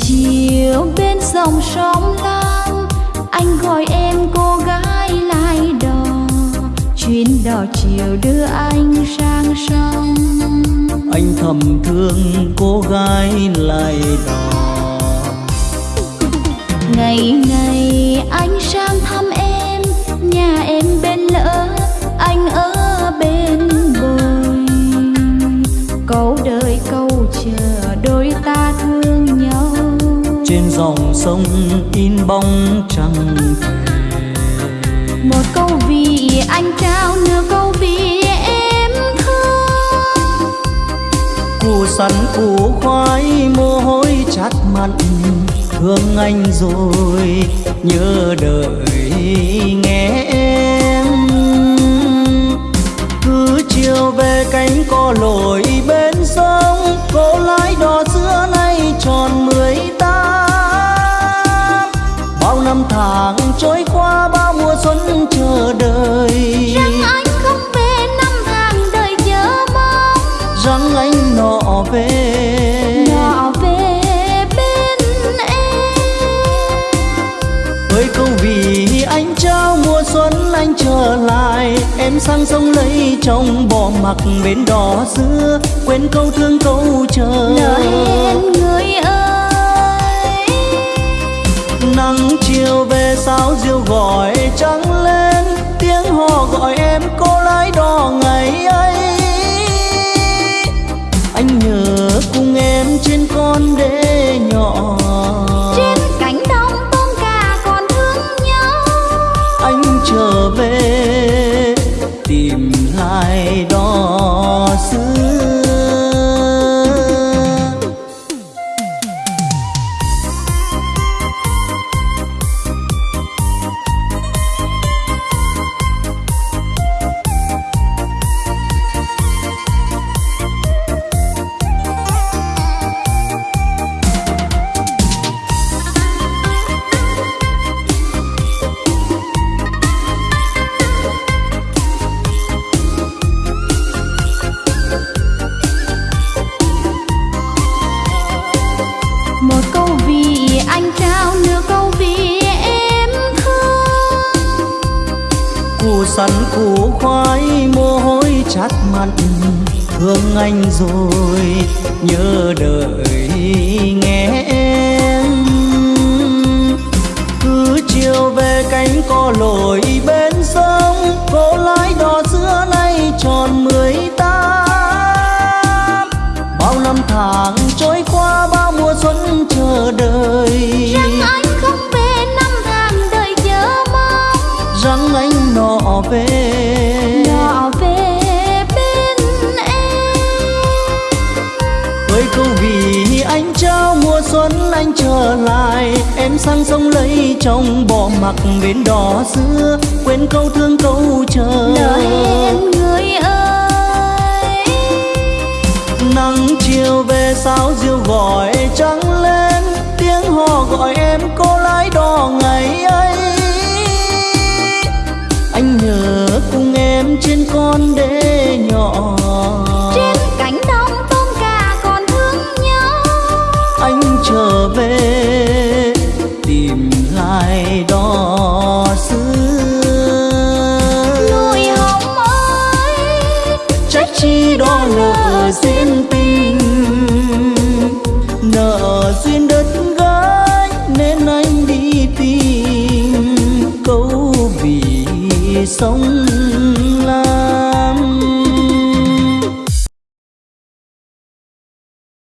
chiều bên dòng sông lam anh gọi em cô gái lại đò chuyến đò chiều đưa anh sang sông. Anh thầm thương cô gái lại đò. Ngày ngày anh sang dòng sông in bóng trăng. Một câu vì anh trao nửa câu vì em thương. Củ sắn củ khoai mồ hôi chát mặn thương anh rồi nhớ đợi nghe em. Cứ chiều về cánh cò lội em sang sông lấy chồng bỏ mặc bên đò xưa. Quên câu thương câu chờ. Lỡ hẹn người ơi. Nắng chiều về sao diều gọi trắng lên. Tiếng hò gọi em cô lái đò ngày ấy. Anh nhớ cùng em trên con đê nhỏ. Trên cánh đồng tôm cá còn thương nhau. Anh trở về sắn củ khoai mồ hôi chát mặn thương anh rồi, nhớ đợi nghe em. Cứ chiều về cánh cò lội bên sông cô lái đò xưa nay tròn mười tám. Bao năm tháng trôi qua trao mùa xuân anh trở lại. Em sang sông lấy chồng bỏ mặc bên đò xưa. Quên câu thương câu chờ. Lỡ hẹn người ơi. Nắng chiều về sao diều gọi nợ duyên tình. Nợ duyên đất gái nên anh đi tìm câu vì sống.